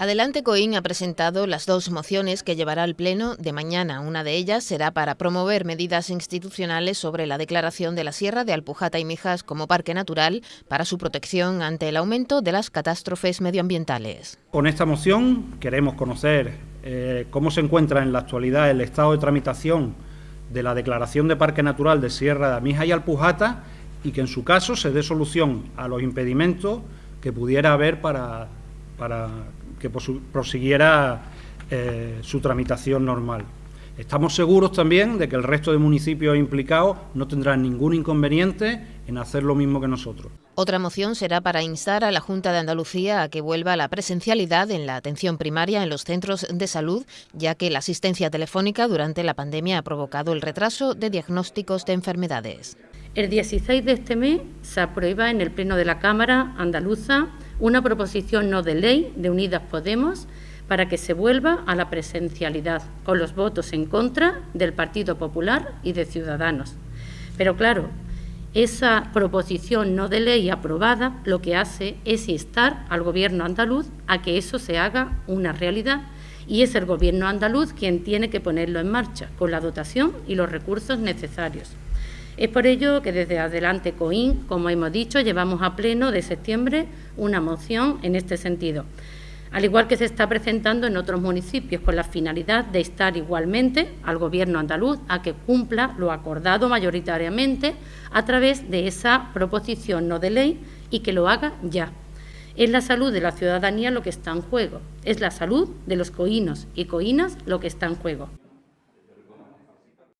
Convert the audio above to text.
Adelante Coín ha presentado las dos mociones que llevará al Pleno de mañana. Una de ellas será para promover medidas institucionales sobre la declaración de la Sierra de Alpujata y Mijas como parque natural para su protección ante el aumento de las catástrofes medioambientales. Con esta moción queremos conocer eh, cómo se encuentra en la actualidad el estado de tramitación de la declaración de parque natural de Sierra de Mijas y Alpujata y que en su caso se dé solución a los impedimentos que pudiera haber para, para que prosiguiera eh, su tramitación normal. Estamos seguros también de que el resto de municipios implicados no tendrán ningún inconveniente en hacer lo mismo que nosotros. Otra moción será para instar a la Junta de Andalucía a que vuelva a la presencialidad en la atención primaria en los centros de salud, ya que la asistencia telefónica durante la pandemia ha provocado el retraso de diagnósticos de enfermedades. El 16 de este mes se aprueba en el Pleno de la Cámara Andaluza una proposición no de ley de Unidas Podemos para que se vuelva a la presencialidad, con los votos en contra del Partido Popular y de Ciudadanos. Pero claro, esa proposición no de ley aprobada lo que hace es instar al Gobierno andaluz a que eso se haga una realidad y es el Gobierno andaluz quien tiene que ponerlo en marcha con la dotación y los recursos necesarios. Es por ello que desde Adelante COIN, como hemos dicho, llevamos a pleno de septiembre una moción en este sentido, al igual que se está presentando en otros municipios, con la finalidad de estar igualmente al Gobierno andaluz a que cumpla lo acordado mayoritariamente a través de esa proposición no de ley y que lo haga ya. Es la salud de la ciudadanía lo que está en juego, es la salud de los coínos y coínas lo que está en juego.